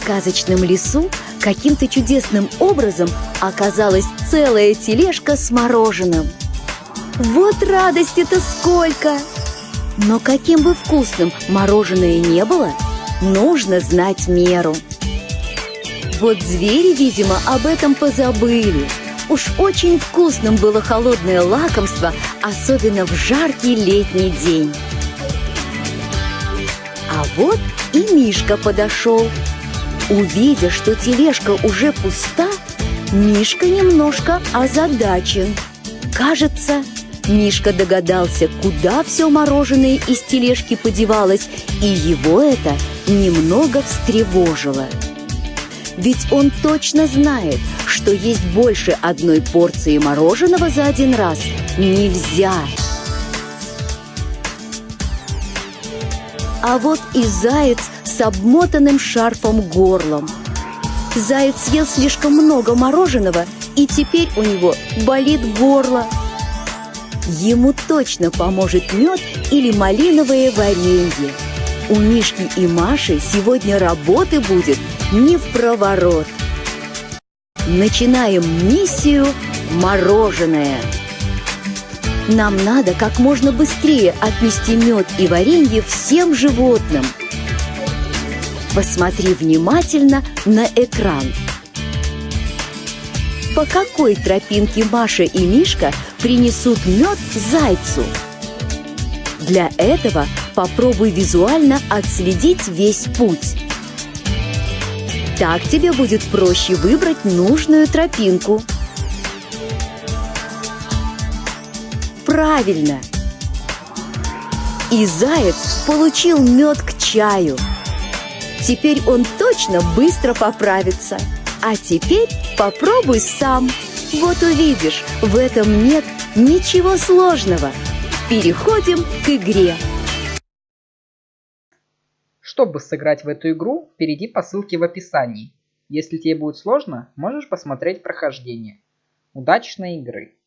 сказочном лесу каким-то чудесным образом оказалась целая тележка с мороженым. Вот радости-то сколько! Но каким бы вкусным мороженое не было, нужно знать меру. Вот звери, видимо, об этом позабыли. Уж очень вкусным было холодное лакомство, особенно в жаркий летний день. А вот и Мишка подошел. Увидя, что тележка уже пуста, Мишка немножко озадачен. Кажется, Мишка догадался, куда все мороженое из тележки подевалось, и его это немного встревожило. Ведь он точно знает, что есть больше одной порции мороженого за один раз нельзя. А вот и заяц с обмотанным шарфом горлом. Заяц съел слишком много мороженого, и теперь у него болит горло. Ему точно поможет мед или малиновое варенье. У Мишки и Маши сегодня работы будет не в проворот. Начинаем миссию «Мороженое». Нам надо как можно быстрее отнести мед и варенье всем животным. Посмотри внимательно на экран. По какой тропинке Маша и Мишка принесут мед зайцу? Для этого попробуй визуально отследить весь путь. Так тебе будет проще выбрать нужную тропинку. Правильно! И заяц получил мед к чаю. Теперь он точно быстро поправится. А теперь попробуй сам. Вот увидишь, в этом нет ничего сложного. Переходим к игре. Чтобы сыграть в эту игру, перейди по ссылке в описании. Если тебе будет сложно, можешь посмотреть прохождение. Удачной игры!